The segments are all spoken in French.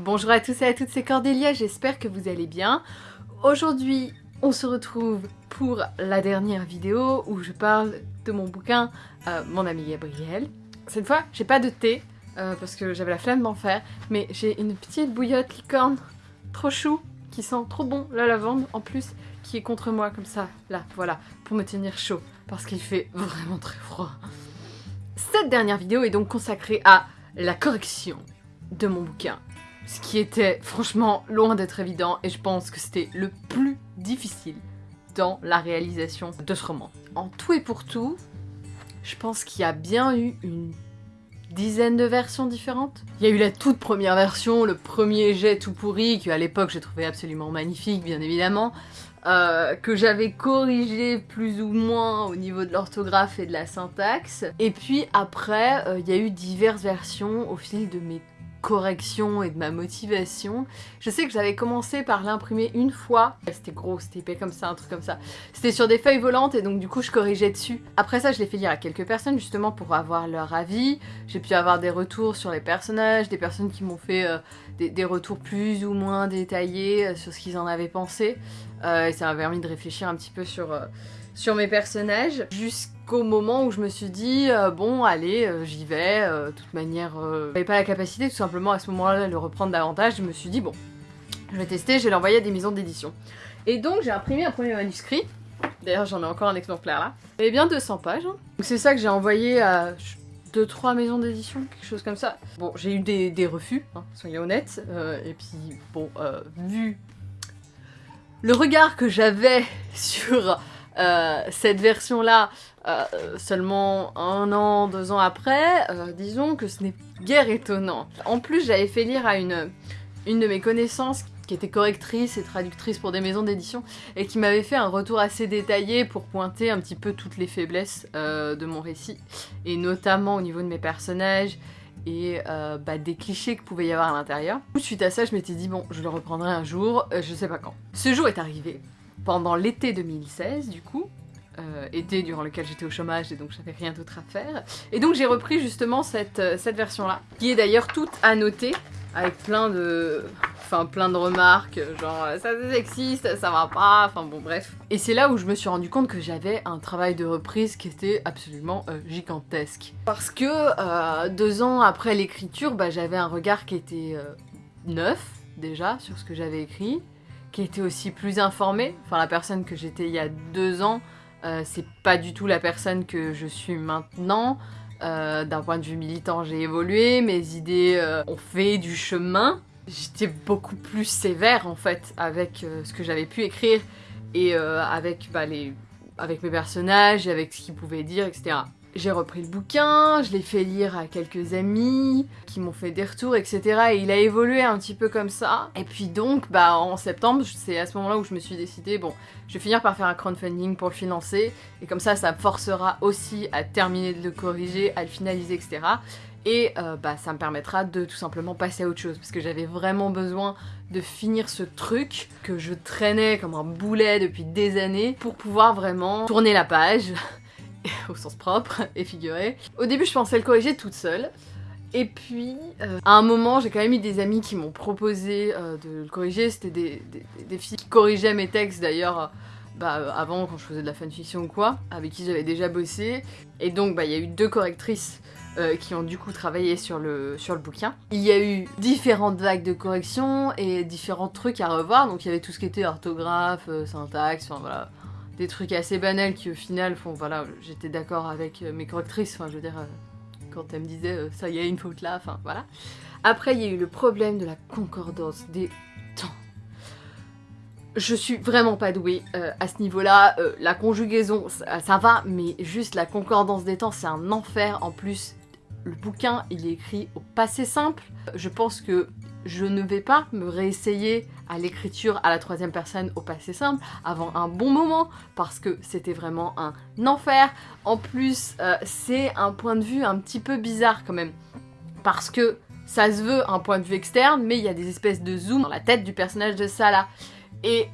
Bonjour à tous et à toutes, c'est Cordélia, j'espère que vous allez bien. Aujourd'hui, on se retrouve pour la dernière vidéo où je parle de mon bouquin euh, Mon ami Gabriel. Cette fois, j'ai pas de thé, euh, parce que j'avais la flemme d'en faire, mais j'ai une petite bouillotte licorne trop chou, qui sent trop bon la lavande en plus, qui est contre moi comme ça, là, voilà, pour me tenir chaud, parce qu'il fait vraiment très froid. Cette dernière vidéo est donc consacrée à la correction de mon bouquin ce qui était franchement loin d'être évident et je pense que c'était le plus difficile dans la réalisation de ce roman. En tout et pour tout, je pense qu'il y a bien eu une dizaine de versions différentes. Il y a eu la toute première version, le premier jet tout pourri, que à l'époque j'ai trouvé absolument magnifique, bien évidemment, euh, que j'avais corrigé plus ou moins au niveau de l'orthographe et de la syntaxe. Et puis après, euh, il y a eu diverses versions au fil de mes correction et de ma motivation. Je sais que j'avais commencé par l'imprimer une fois. C'était gros, c'était épais comme ça, un truc comme ça. C'était sur des feuilles volantes et donc du coup je corrigeais dessus. Après ça je l'ai fait lire à quelques personnes justement pour avoir leur avis. J'ai pu avoir des retours sur les personnages, des personnes qui m'ont fait euh, des, retours plus ou moins détaillés euh, sur ce qu'ils en avaient pensé. Euh, et ça m'a permis de réfléchir un petit peu sur, sur mes personnages. Jusqu'à au moment où je me suis dit, euh, bon, allez, euh, j'y vais, euh, de toute manière, j'avais pas la capacité tout simplement à ce moment-là de le reprendre davantage, je me suis dit, bon, je vais tester, je vais l'envoyer à des maisons d'édition. Et donc j'ai imprimé un premier manuscrit, d'ailleurs j'en ai encore un exemplaire là, et bien 200 pages, hein. c'est ça que j'ai envoyé à 2-3 maisons d'édition, quelque chose comme ça. Bon, j'ai eu des, refus, hein, soyons honnêtes, et puis bon, vu le regard que j'avais sur cette version-là, euh, seulement un an, deux ans après, euh, disons que ce n'est guère étonnant. En plus, j'avais fait lire à une, une de mes connaissances qui était correctrice et traductrice pour des maisons d'édition, et qui m'avait fait un retour assez détaillé pour pointer un petit peu toutes les faiblesses euh, de mon récit, et notamment au niveau de mes personnages, et bah, des clichés que pouvait y avoir à l'intérieur. Suite à ça, je m'étais dit, bon, je le reprendrai un jour, je sais pas quand. Ce jour est arrivé, pendant l'été 2016 du coup, euh, été durant lequel j'étais au chômage et donc j'avais rien d'autre à faire. Et donc j'ai repris justement cette, euh, version-là, qui est d'ailleurs toute annotée, avec plein de... Enfin, plein de remarques, genre ça c'est sexiste, ça va pas, enfin bon bref. Et c'est là où je me suis rendu compte que j'avais un travail de reprise qui était absolument euh, gigantesque. Parce que deux ans après l'écriture, bah, j'avais un regard qui était neuf déjà sur ce que j'avais écrit, qui était aussi plus informé. Enfin la personne que j'étais il y a deux ans, euh, c'est pas du tout la personne que je suis maintenant. Euh, d'un point de vue militant, j'ai évolué, mes idées euh, ont fait du chemin. J'étais beaucoup plus sévère en fait avec ce que j'avais pu écrire et avec, bah, avec mes personnages et avec ce qu'ils pouvaient dire, etc. J'ai repris le bouquin, je l'ai fait lire à quelques amis qui m'ont fait des retours, etc. Et il a évolué un petit peu comme ça. Et puis donc, bah en septembre, c'est à ce moment-là où je me suis décidé, bon, je vais finir par faire un crowdfunding pour le financer. Et comme ça, ça me forcera aussi à terminer de le corriger, à le finaliser, etc. Et euh, bah, ça me permettra de tout simplement passer à autre chose. Parce que j'avais vraiment besoin de finir ce truc que je traînais comme un boulet depuis des années pour pouvoir vraiment tourner la page au sens propre et figuré. Au début, je pensais le corriger toute seule. Et puis, euh, à un moment, j'ai quand même eu des amis qui m'ont proposé euh, de le corriger. C'était des, filles qui corrigeaient mes textes d'ailleurs, euh, bah, avant quand je faisais de la fanfiction ou quoi, avec qui j'avais déjà bossé. Et donc, bah, il y a eu deux correctrices qui ont du coup travaillé sur le, sur le bouquin. Il y a eu différentes vagues de correction et différents trucs à revoir. Donc, il y avait tout ce qui était orthographe, syntaxe, enfin voilà des trucs assez banals qui au final font, voilà, j'étais d'accord avec euh, mes correctrices, enfin je veux dire, euh, quand elles me disaient euh, ça y a une faute là, enfin voilà. Après il y a eu le problème de la concordance des temps. Je suis vraiment pas douée à ce niveau-là, la conjugaison ça, va, mais juste la concordance des temps c'est un enfer en plus. Le bouquin il est écrit au passé simple, je pense que je ne vais pas me réessayer à l'écriture à la troisième personne au passé simple avant un bon moment parce que c'était vraiment un enfer. En plus, euh, c'est un point de vue un petit peu bizarre quand même parce que ça se veut un point de vue externe mais il y a des espèces de zoom dans la tête du personnage de Salah. Et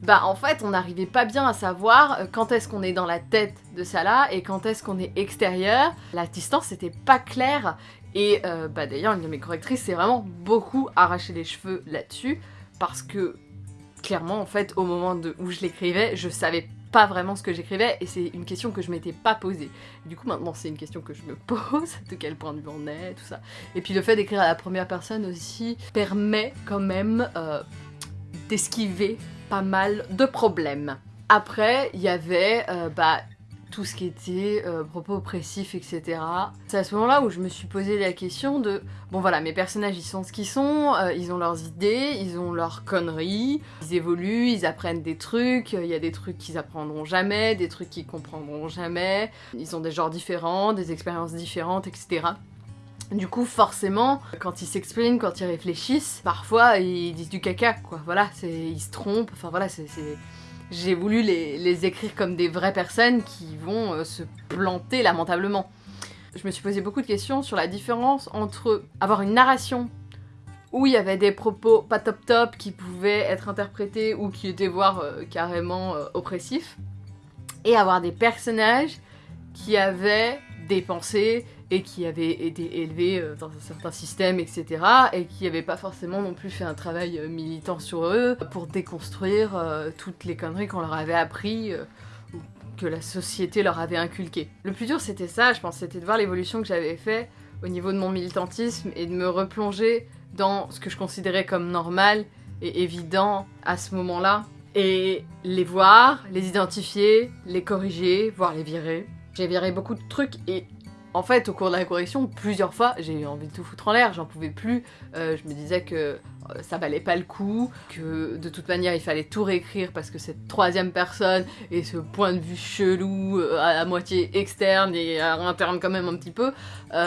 bah en fait on n'arrivait pas bien à savoir euh, quand est-ce qu'on est dans la tête de Salah et quand est-ce qu'on est extérieur. La distance n'était pas claire Et euh, bah d'ailleurs, une de mes correctrices s'est vraiment beaucoup arraché les cheveux là-dessus, parce que clairement, en fait, au moment où je l'écrivais, je savais pas vraiment ce que j'écrivais et c'est une question que je m'étais pas posée. Du coup maintenant c'est une question que je me pose, de quel point de vue on est, tout ça. Et puis le fait d'écrire à la première personne aussi permet quand même euh, d'esquiver pas mal de problèmes. Après, il y avait euh, bah, tout ce qui était euh, propos oppressifs, etc. C'est à ce moment-là où je me suis posé la question de bon voilà, mes personnages ils sont ce qu'ils sont, euh, ils ont leurs idées, ils ont leurs conneries, ils évoluent, ils apprennent des trucs, il y a des trucs qu'ils apprendront jamais, des trucs qu'ils comprendront jamais, ils ont des genres différents, des expériences différentes, etc. Du coup, forcément, quand ils s'expriment, quand ils réfléchissent, parfois ils disent du caca, quoi. Voilà, ils se trompent, enfin voilà, c'est j'ai voulu les, écrire comme des vraies personnes qui vont euh, se planter lamentablement. Je me suis posé beaucoup de questions sur la différence entre avoir une narration où il y avait des propos pas top top qui pouvaient être interprétés ou qui étaient voire euh, carrément euh, oppressifs, et avoir des personnages qui avaient des pensées, et qui avaient été élevés euh, dans un certain système, etc. et qui n'avaient pas forcément non plus fait un travail euh, militant sur eux pour déconstruire euh, toutes les conneries qu'on leur avait appris ou que la société leur avait inculquées. Le plus dur c'était ça, je pense, c'était de voir l'évolution que j'avais fait au niveau de mon militantisme et de me replonger dans ce que je considérais comme normal et évident à ce moment-là et les voir, les identifier, les corriger, voire les virer. J'ai viré beaucoup de trucs et en fait, au cours de la correction, plusieurs fois, j'ai eu envie de tout foutre en l'air, j'en pouvais plus. Euh, je me disais que euh, ça valait pas le coup, que de toute manière il fallait tout réécrire parce que cette troisième personne et ce point de vue chelou euh, à, moitié externe et à interne quand même un petit peu,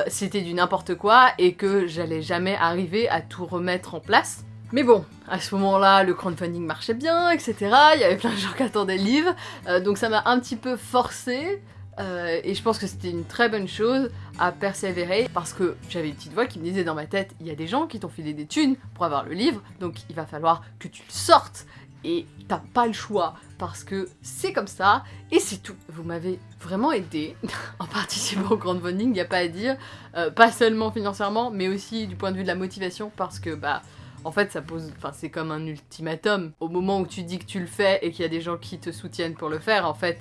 c'était du n'importe quoi et que j'allais jamais arriver à tout remettre en place. Mais bon, à ce moment-là, le crowdfunding marchait bien, etc. Il y avait plein de gens qui attendaient le livre, donc ça m'a un petit peu forcé euh, et je pense que c'était une très bonne chose à persévérer parce que j'avais une petite voix qui me disait dans ma tête il y a des gens qui t'ont filé des thunes pour avoir le livre donc il va falloir que tu le sortes et t'as pas le choix parce que c'est comme ça et c'est tout. Vous m'avez vraiment aidé en participant au crowdfunding, il n'y a pas à dire, euh, pas seulement financièrement mais aussi du point de vue de la motivation parce que bah en fait ça pose, enfin c'est comme un ultimatum. Au moment où tu dis que tu le fais et qu'il y a des gens qui te soutiennent pour le faire en fait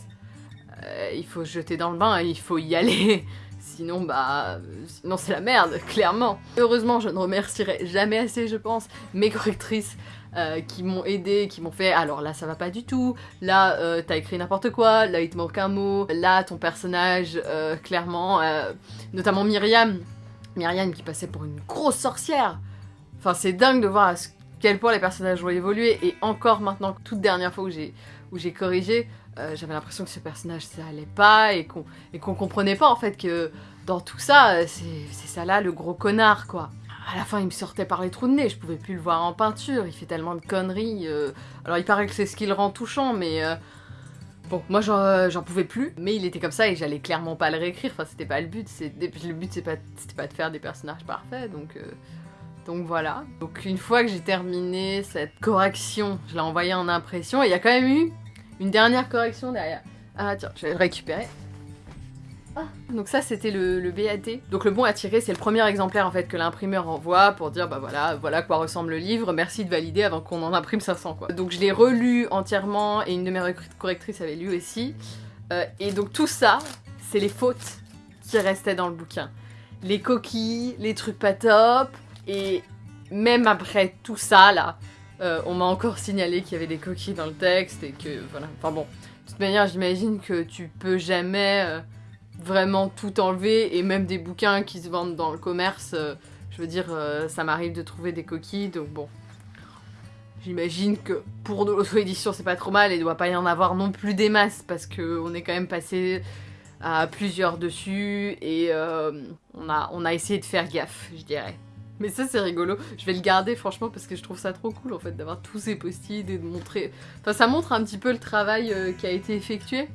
euh, il faut se jeter dans le bain, il faut y aller. Sinon, bah, sinon c'est la merde, clairement. Heureusement, je ne remercierai jamais assez, je pense, mes correctrices euh, qui m'ont aidé, qui m'ont fait alors là ça va pas du tout, là euh, t'as écrit n'importe quoi, là il te manque un mot, là ton personnage, clairement, notamment Myriam, Myriam qui passait pour une grosse sorcière. Enfin c'est dingue de voir à quel point les personnages ont évolué et encore maintenant, toute dernière fois où j'ai corrigé, euh, j'avais l'impression que ce personnage ça allait pas et qu'on qu'on comprenait pas en fait que dans tout ça, euh, c'est ça là le gros connard quoi. À la fin, il me sortait par les trous de nez, je pouvais plus le voir en peinture, il fait tellement de conneries. Euh. Alors il paraît que c'est ce qui le rend touchant, mais bon, moi j'en pouvais plus. Mais il était comme ça et j'allais clairement pas le réécrire, enfin c'était pas le but, le but c'était pas, pas de faire des personnages parfaits, donc... Donc voilà. Donc une fois que j'ai terminé cette correction, je l'ai envoyé en impression et il y a quand même eu une dernière correction derrière. Ah tiens, je vais le récupérer. Ah, donc ça c'était le, BAT. Donc le bon à tirer c'est le premier exemplaire en fait que l'imprimeur envoie pour dire bah voilà, voilà quoi ressemble le livre, merci de valider avant qu'on en imprime 500 quoi. Donc je l'ai relu entièrement et une de mes correctrices avait lu aussi. Euh, et donc tout ça, c'est les fautes qui restaient dans le bouquin. Les coquilles, les trucs pas top, et même après tout ça là, euh, on m'a encore signalé qu'il y avait des coquilles dans le texte et que voilà. Enfin bon, de toute manière, j'imagine que tu peux jamais euh, vraiment tout enlever et même des bouquins qui se vendent dans le commerce, euh, je veux dire, ça m'arrive de trouver des coquilles donc bon. J'imagine que pour de l'auto-édition c'est pas trop mal et doit pas y en avoir non plus des masses parce qu'on est quand même passé à plusieurs dessus et on a essayé de faire gaffe, je dirais. Mais ça c'est rigolo, je vais le garder franchement parce que je trouve ça trop cool en fait d'avoir tous ces post-it et de montrer... Enfin ça montre un petit peu le travail euh, qui a été effectué.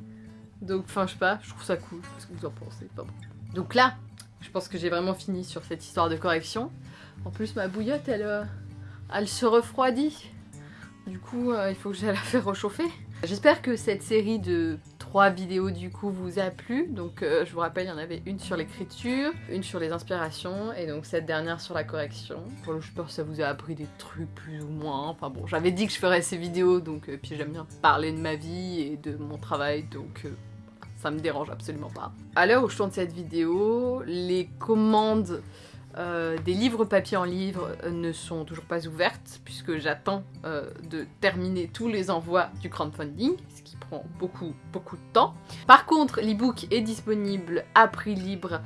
Donc enfin je sais pas, je trouve ça cool, ce que vous en pensez? Donc là, je pense que j'ai vraiment fini sur cette histoire de correction. En plus ma bouillotte elle, euh, se refroidit. Du coup euh, il faut que j'aille la faire réchauffer. J'espère que cette série de trois vidéos du coup vous a plu. Donc euh, je vous rappelle, il y en avait une sur l'écriture, une sur les inspirations et donc cette dernière sur la correction. Je pense que ça vous a appris des trucs plus ou moins. Enfin bon, j'avais dit que je ferais ces vidéos, donc euh, puis j'aime bien parler de ma vie et de mon travail, donc... Euh, ça me dérange absolument pas. À l'heure où je tourne cette vidéo, les commandes euh, des livres papier en livre euh, ne sont toujours pas ouvertes puisque j'attends euh, de terminer tous les envois du crowdfunding, ce qui prend beaucoup beaucoup de temps. Par contre, l'ebook est disponible à prix libre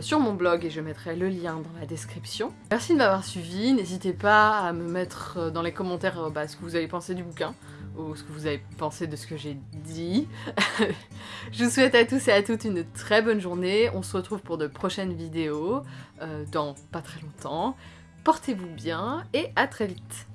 sur mon blog et je mettrai le lien dans la description. Merci de m'avoir suivi, n'hésitez pas à me mettre dans les commentaires bah, ce que vous avez pensé du bouquin ou ce que vous avez pensé de ce que j'ai dit. je vous souhaite à tous et à toutes une très bonne journée. On se retrouve pour de prochaines vidéos euh, dans pas très longtemps. Portez-vous bien et à très vite